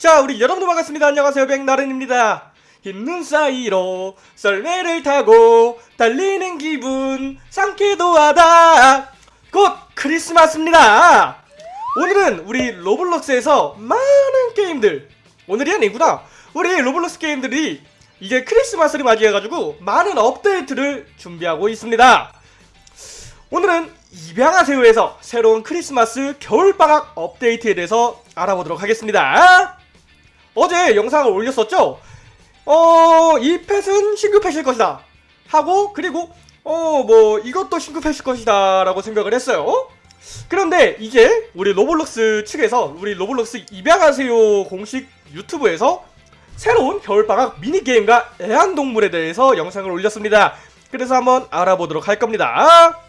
자 우리 여러분들 반갑습니다. 안녕하세요. 백나른입니다. 흰눈 사이로 썰매를 타고 달리는 기분 상쾌도 하다. 곧 크리스마스입니다. 오늘은 우리 로블록스에서 많은 게임들 오늘이 아니구나. 우리 로블록스 게임들이 이제 크리스마스를 맞이해가지고 많은 업데이트를 준비하고 있습니다. 오늘은 입양하세요에서 새로운 크리스마스 겨울방학 업데이트에 대해서 알아보도록 하겠습니다 어제 영상을 올렸었죠? 어, 이 펫은 펫일 것이다. 하고, 그리고, 어, 뭐, 이것도 펫일 것이다. 라고 생각을 했어요. 그런데 이제 우리 로블록스 측에서, 우리 로블록스 입양하세요 공식 유튜브에서 새로운 겨울방학 미니게임과 애완동물에 대해서 영상을 올렸습니다. 그래서 한번 알아보도록 할 겁니다.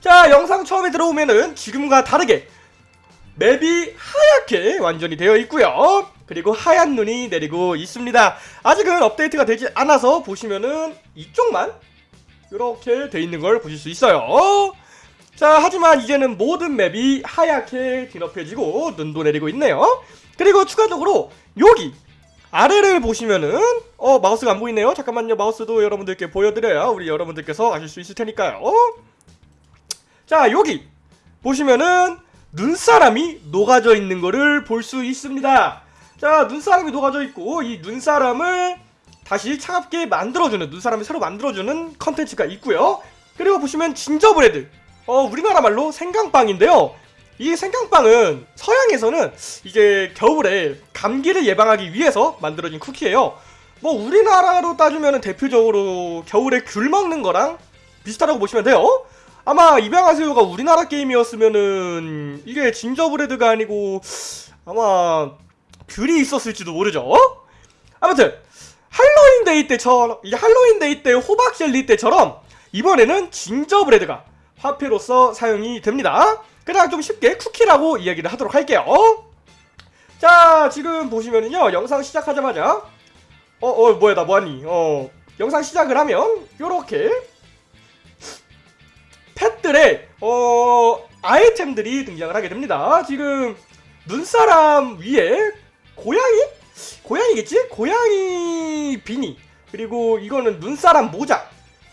자, 영상 처음에 들어오면은 지금과 다르게 맵이 하얗게 완전히 되어 있고요. 그리고 하얀 눈이 내리고 있습니다. 아직은 업데이트가 되지 않아서 보시면은 이쪽만 이렇게 돼 있는 걸 보실 수 있어요. 자, 하지만 이제는 모든 맵이 하얗게 뒤덮여지고 눈도 내리고 있네요. 그리고 추가적으로 여기 아래를 보시면은 어 마우스가 안 보이네요. 잠깐만요. 마우스도 여러분들께 보여드려야 우리 여러분들께서 아실 수 있을 테니까요. 자, 여기 보시면은 눈사람이 녹아져 있는 거를 볼수 있습니다. 자, 눈사람이 녹아져 있고 이 눈사람을 다시 차갑게 만들어주는 눈사람이 새로 만들어주는 컨텐츠가 있고요. 그리고 보시면 진저브레드 어, 우리나라 말로 생강빵인데요. 이 생강빵은 서양에서는 이제 겨울에 감기를 예방하기 위해서 만들어진 쿠키예요. 뭐 우리나라로 따지면 대표적으로 겨울에 귤 먹는 거랑 비슷하다고 보시면 돼요. 아마 입양하세요가 우리나라 게임이었으면은 이게 gingerbread가 아니고 아마 귤이 있었을지도 모르죠. 아무튼 할로윈 데이 때처럼 이 할로윈 데이 때 호박 젤리 때처럼 이번에는 gingerbread가 화폐로서 사용이 됩니다. 그냥 좀 쉽게 쿠키라고 이야기를 하도록 할게요. 자 지금 보시면은요 영상 시작하자마자 어어 어, 뭐야 나 뭐하니 어 영상 시작을 하면 요렇게 펫들의 어 아이템들이 등장을 하게 됩니다. 지금 눈사람 위에 고양이? 고양이겠지? 고양이 비니 그리고 이거는 눈사람 모자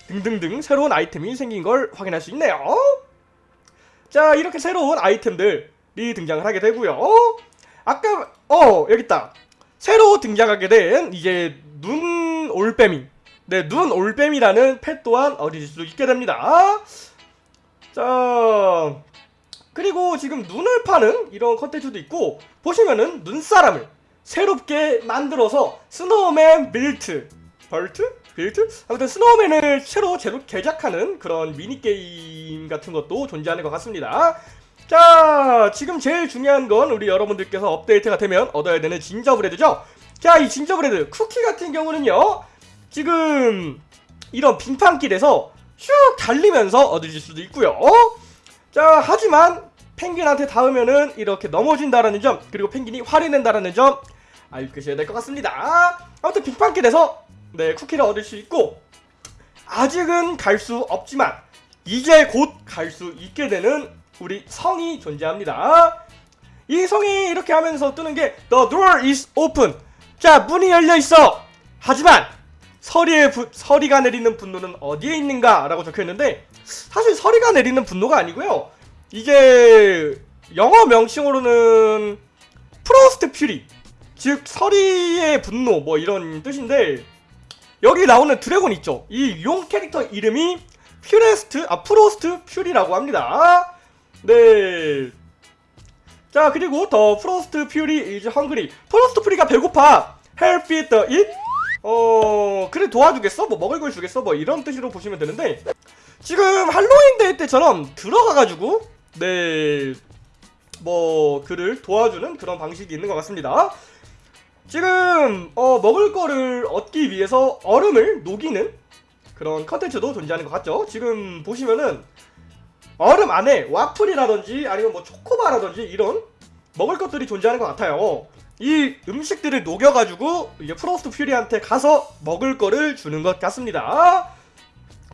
등등등 새로운 아이템이 생긴 걸 확인할 수 있네요. 자 이렇게 새로운 아이템들이 등장을 하게 되고요. 아까 어 여기 있다. 새로 등장하게 된 이제 눈 올빼미 네, 눈 올빼미라는 펫 또한 얻으실 수 있게 됩니다. 자, 그리고 지금 눈을 파는 이런 컨텐츠도 있고 보시면은 눈사람을 새롭게 만들어서 snowman built 벌트? built? 아무튼 snowman을 새로 제로 제작하는 그런 미니게임 같은 것도 존재하는 것 같습니다 자 지금 제일 중요한 건 우리 여러분들께서 업데이트가 되면 얻어야 되는 진저브레드죠 자 이 진저브레드 쿠키 같은 경우는요 지금 이런 빙판길에서 슉 달리면서 얻으실 수도 있고요. 자 하지만 펭귄한테 닿으면은 이렇게 넘어진다라는 점 그리고 펭귄이 화를 낸다라는 점 알고 계셔야 될 것 같습니다. 아무튼 빙판길에서 네 쿠키를 얻을 수 있고 아직은 갈 수 없지만 이제 곧 갈 수 있게 되는 우리 성이 존재합니다. 이 성이 이렇게 하면서 뜨는 게 The door is open. 자 문이 열려 있어. 하지만 서리의 부, 서리가 내리는 분노는 어디에 있는가 라고 적혀있는데 사실 서리가 내리는 분노가 아니고요. 이게 영어 명칭으로는 프로스트 퓨리 즉 서리의 분노 뭐 이런 뜻인데 여기 나오는 드래곤 있죠. 이 용 캐릭터 이름이 퓨레스트 아 Frost Fury라고 합니다. 네. 자 그리고 The Frost Fury is hungry Frost Fury가 배고파. Help it eat 어 그래 도와주겠어? 뭐 먹을 걸 주겠어? 뭐 이런 뜻으로 보시면 되는데 지금 할로윈 데이 때처럼 들어가가지고 네, 뭐 그를 도와주는 그런 방식이 있는 것 같습니다. 지금 어, 먹을 거를 얻기 위해서 얼음을 녹이는 그런 컨텐츠도 존재하는 것 같죠. 지금 보시면은 얼음 안에 와플이라든지 아니면 뭐 초코바라든지 이런 먹을 것들이 존재하는 것 같아요. 이 음식들을 녹여가지고 이제 Frost Fury한테 가서 먹을 거를 주는 것 같습니다.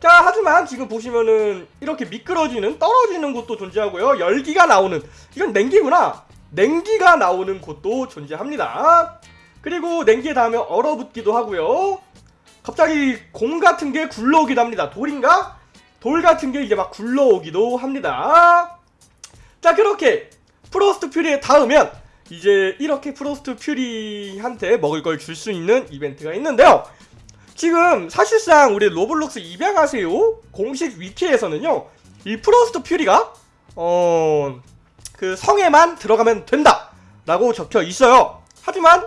자 하지만 지금 보시면은 이렇게 미끄러지는 떨어지는 곳도 존재하고요 열기가 나오는 이건 냉기구나 냉기가 나오는 곳도 존재합니다. 그리고 냉기에 닿으면 얼어붙기도 하고요. 갑자기 공 같은 게 굴러오기도 합니다. 돌인가? 돌 같은 게 이제 막 굴러오기도 합니다. 자 그렇게 Frost Fury에 닿으면 이제 이렇게 Frost Fury한테 먹을 걸 줄 수 있는 이벤트가 있는데요. 지금 사실상 우리 로블록스 입양하세요 공식 위키에서는요 이 Frost Fury가 어 그 성에만 들어가면 된다 라고 적혀 있어요 하지만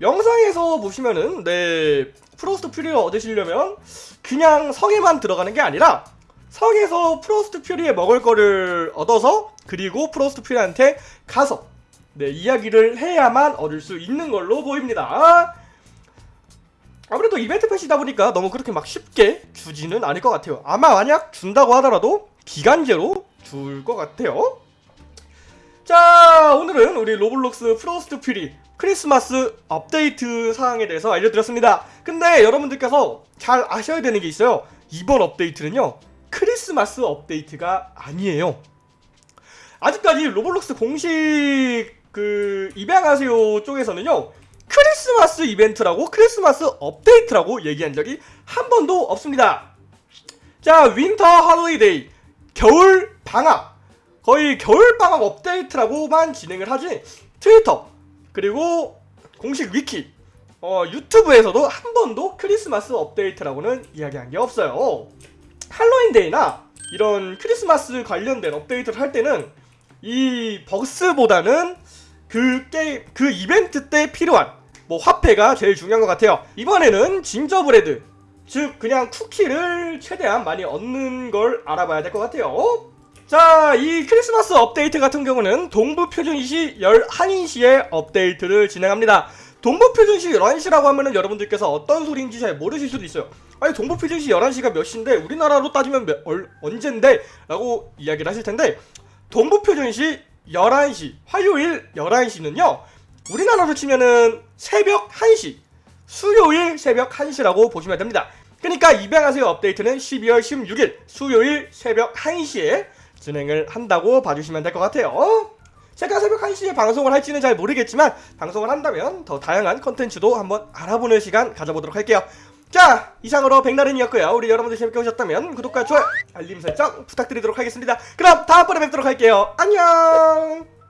영상에서 보시면은 네 Frost Fury를 얻으시려면 그냥 성에만 들어가는 게 아니라 성에서 Frost Fury에 먹을 거를 얻어서 그리고 Frost Fury한테 가서 네 이야기를 해야만 얻을 수 있는 걸로 보입니다 아무래도 이벤트 펫이다 보니까 너무 그렇게 막 쉽게 주지는 않을 것 같아요. 아마 만약 준다고 하더라도 기간제로 줄 것 같아요. 자, 오늘은 우리 로블록스 Frost Fury 크리스마스 업데이트 사항에 대해서 알려드렸습니다. 근데 여러분들께서 잘 아셔야 되는 게 있어요. 이번 업데이트는요, 크리스마스 업데이트가 아니에요. 아직까지 로블록스 공식 그 입양하세요 쪽에서는요, 크리스마스 이벤트라고 크리스마스 업데이트라고 얘기한 적이 한 번도 없습니다. 자, winter holiday 겨울 방학 거의 겨울 방학 업데이트라고만 진행을 하지 트위터 그리고 공식 위키 어, 유튜브에서도 한 번도 크리스마스 업데이트라고는 이야기한 게 없어요. 할로윈데이나 이런 크리스마스 관련된 업데이트를 할 때는 이 버스보다는 그 게임 그 이벤트 때 필요한 뭐 화폐가 제일 중요한 것 같아요. 이번에는 진저브레드 즉 그냥 쿠키를 최대한 많이 얻는 걸 알아봐야 될 것 같아요. 자, 이 크리스마스 업데이트 같은 경우는 동부 표준시 11시에 업데이트를 진행합니다. 동부 표준시 11시라고 하면은 여러분들께서 어떤 소리인지 잘 모르실 수도 있어요. 아니, 동부 표준시 11시가 몇 시인데 우리나라로 따지면 몇, 얼, 언젠데? 라고 이야기를 하실 텐데 동부 표준시 11시, 화요일 11시는요. 우리나라로 치면은 새벽 1시, 수요일 새벽 1시라고 보시면 됩니다. 그러니까 입양하세요 업데이트는 12월 16일 수요일 새벽 1시에 진행을 한다고 봐주시면 될 것 같아요. 제가 새벽 1시에 방송을 할지는 잘 모르겠지만 방송을 한다면 더 다양한 컨텐츠도 한번 알아보는 시간 가져보도록 할게요. 자 이상으로 백나른이었고요. 우리 여러분들 재밌게 보셨다면 구독과 좋아요 알림 설정 부탁드리도록 하겠습니다. 그럼 다음번에 뵙도록 할게요. 안녕